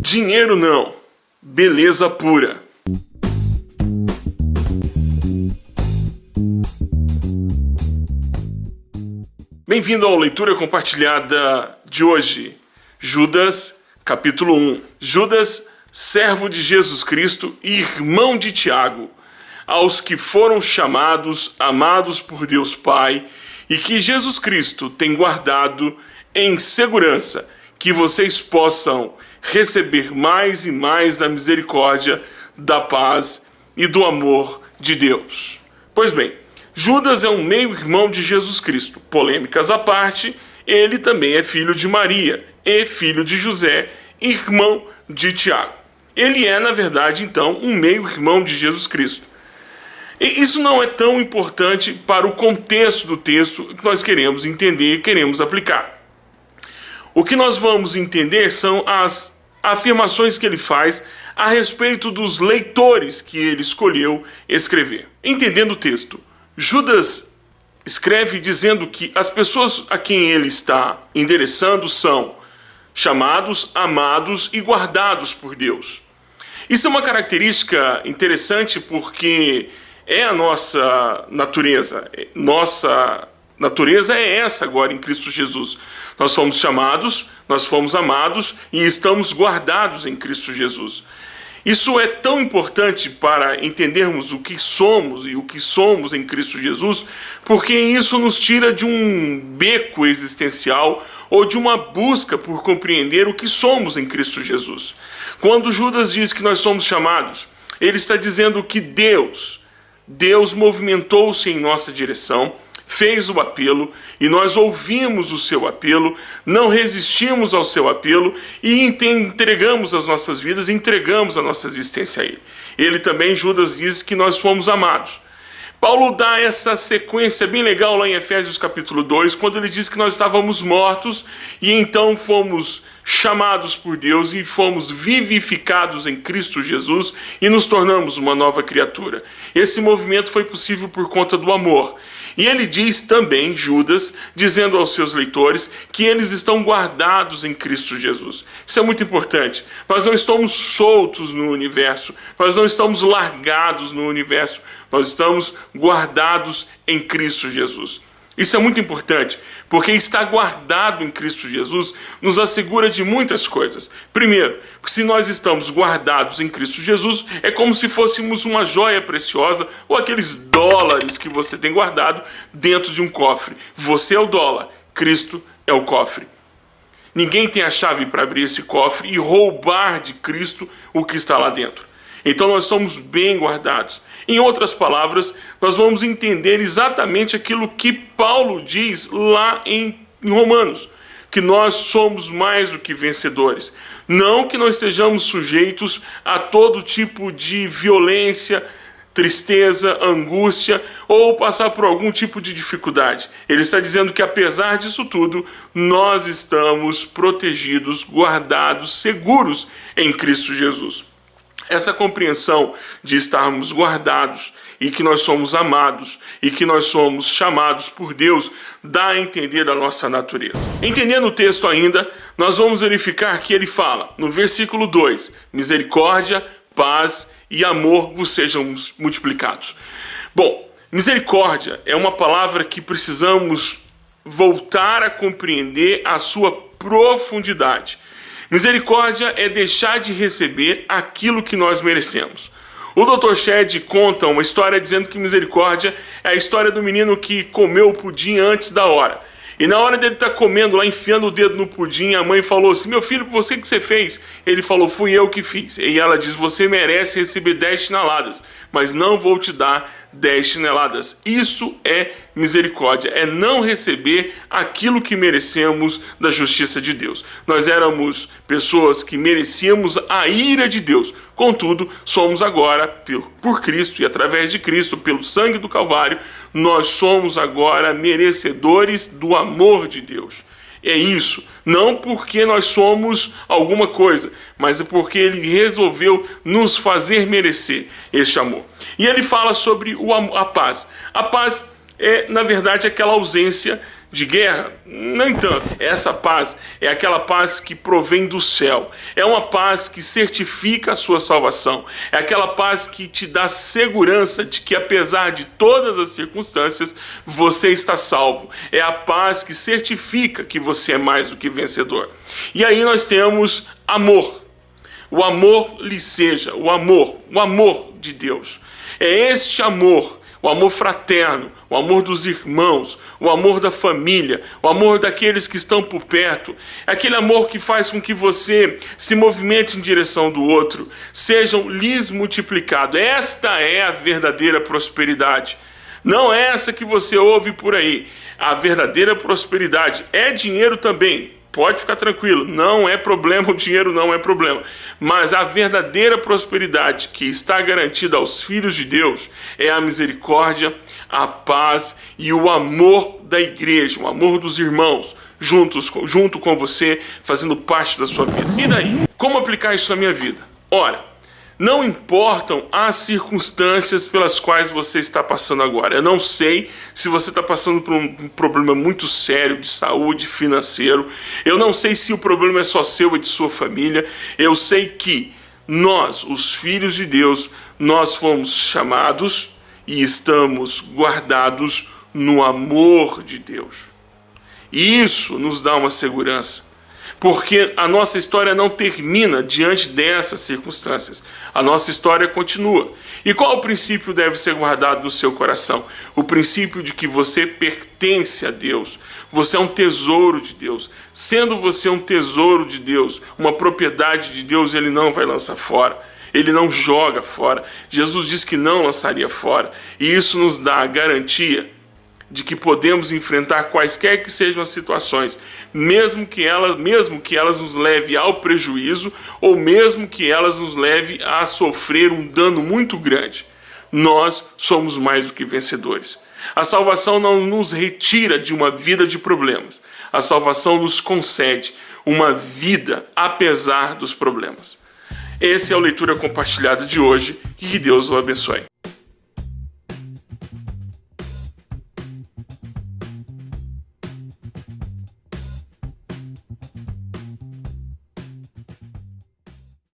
Dinheiro não, beleza pura. Bem-vindo ao Leitura Compartilhada de hoje, Judas, capítulo 1. Judas, servo de Jesus Cristo e irmão de Tiago, aos que foram chamados, amados por Deus Pai, e que Jesus Cristo tem guardado em segurança, que vocês possam receber mais e mais da misericórdia, da paz e do amor de Deus. Pois bem, Judas é um meio-irmão de Jesus Cristo. Polêmicas à parte, ele também é filho de Maria e filho de José, irmão de Tiago. Ele é, na verdade, então, um meio-irmão de Jesus Cristo. E isso não é tão importante para o contexto do texto que nós queremos entender e queremos aplicar. O que nós vamos entender são as afirmações que ele faz a respeito dos leitores que ele escolheu escrever. Entendendo o texto, Judas escreve dizendo que as pessoas a quem ele está endereçando são chamados, amados e guardados por Deus. Isso é uma característica interessante porque é a nossa natureza. Nossa natureza é essa agora em Cristo Jesus. Nós fomos chamados, nós fomos amados e estamos guardados em Cristo Jesus. Isso é tão importante para entendermos o que somos e o que somos em Cristo Jesus, porque isso nos tira de um beco existencial ou de uma busca por compreender o que somos em Cristo Jesus. Quando Judas diz que nós somos chamados, ele está dizendo que Deus, Deus movimentou-se em nossa direção fez o apelo e nós ouvimos o seu apelo, não resistimos ao seu apelo e entregamos as nossas vidas, entregamos a nossa existência a ele. Ele também, Judas, diz que nós fomos amados. Paulo dá essa sequência bem legal lá em Efésios capítulo 2, quando ele diz que nós estávamos mortos e então fomos chamados por Deus e fomos vivificados em Cristo Jesus e nos tornamos uma nova criatura. Esse movimento foi possível por conta do amor. E ele diz também, Judas, dizendo aos seus leitores, que eles estão guardados em Cristo Jesus. Isso é muito importante. Nós não estamos soltos no universo, nós não estamos largados no universo, nós estamos guardados em Cristo Jesus. Isso é muito importante, porque estar guardado em Cristo Jesus nos assegura de muitas coisas. Primeiro, se nós estamos guardados em Cristo Jesus, é como se fôssemos uma joia preciosa ou aqueles dólares que você tem guardado dentro de um cofre. Você é o dólar, Cristo é o cofre. Ninguém tem a chave para abrir esse cofre e roubar de Cristo o que está lá dentro. Então nós estamos bem guardados. Em outras palavras, nós vamos entender exatamente aquilo que Paulo diz lá em, Romanos, que nós somos mais do que vencedores. Não que nós estejamos sujeitos a todo tipo de violência, tristeza, angústia ou passar por algum tipo de dificuldade. Ele está dizendo que apesar disso tudo, nós estamos protegidos, guardados, seguros em Cristo Jesus. Essa compreensão de estarmos guardados e que nós somos amados e que nós somos chamados por Deus dá a entender da nossa natureza. Entendendo o texto ainda, nós vamos verificar que ele fala no versículo 2: misericórdia, paz e amor vos sejam multiplicados. Bom, misericórdia é uma palavra que precisamos voltar a compreender a sua profundidade. Misericórdia é deixar de receber aquilo que nós merecemos. O Dr. Shed conta uma história dizendo que misericórdia é a história do menino que comeu o pudim antes da hora. E na hora dele estar tá comendo lá, enfiando o dedo no pudim, a mãe falou assim, meu filho, você que você fez? Ele falou, fui eu que fiz. E ela diz, você merece receber 10 chineladas, mas não vou te dar 10 chineladas. Isso é misericórdia, é não receber aquilo que merecemos da justiça de Deus. Nós éramos pessoas que merecíamos a ira de Deus, contudo, somos agora, por Cristo e através de Cristo, pelo sangue do Calvário, nós somos agora merecedores do amor de Deus. É isso, não porque nós somos alguma coisa, mas é porque ele resolveu nos fazer merecer este amor. E ele fala sobre o, a paz. A paz é, na verdade, aquela ausência de guerra? Nem tanto. Essa paz é aquela paz que provém do céu. É uma paz que certifica a sua salvação. É aquela paz que te dá segurança de que, apesar de todas as circunstâncias, você está salvo. É a paz que certifica que você é mais do que vencedor. E aí nós temos amor. O amor lhe seja, o amor, o amor de Deus. É este amor o amor fraterno, o amor dos irmãos, o amor da família, o amor daqueles que estão por perto, aquele amor que faz com que você se movimente em direção do outro, sejam lhes multiplicados. Esta é a verdadeira prosperidade. Não é essa que você ouve por aí. A verdadeira prosperidade é dinheiro também, Pode ficar tranquilo, não é problema, o dinheiro não é problema. Mas a verdadeira prosperidade que está garantida aos filhos de Deus é a misericórdia, a paz e o amor da igreja, o amor dos irmãos, juntos, junto com você, fazendo parte da sua vida. E daí? Como aplicar isso na minha vida? Ora, não importam as circunstâncias pelas quais você está passando agora. Eu não sei se você está passando por um problema muito sério de saúde, financeiro. Eu não sei se o problema é só seu e de sua família. Eu sei que nós, os filhos de Deus, nós fomos chamados e estamos guardados no amor de Deus. E isso nos dá uma segurança porque a nossa história não termina diante dessas circunstâncias. A nossa história continua. E qual o princípio deve ser guardado no seu coração? O princípio de que você pertence a Deus. Você é um tesouro de Deus. Sendo você um tesouro de Deus, uma propriedade de Deus, ele não vai lançar fora. Ele não joga fora. Jesus disse que não lançaria fora. E isso nos dá a garantia de que podemos enfrentar quaisquer que sejam as situações, mesmo que elas, mesmo que elas nos leve ao prejuízo ou mesmo que elas nos leve a sofrer um dano muito grande. Nós somos mais do que vencedores. A salvação não nos retira de uma vida de problemas. A salvação nos concede uma vida apesar dos problemas. Essa é a leitura compartilhada de hoje e que Deus o abençoe.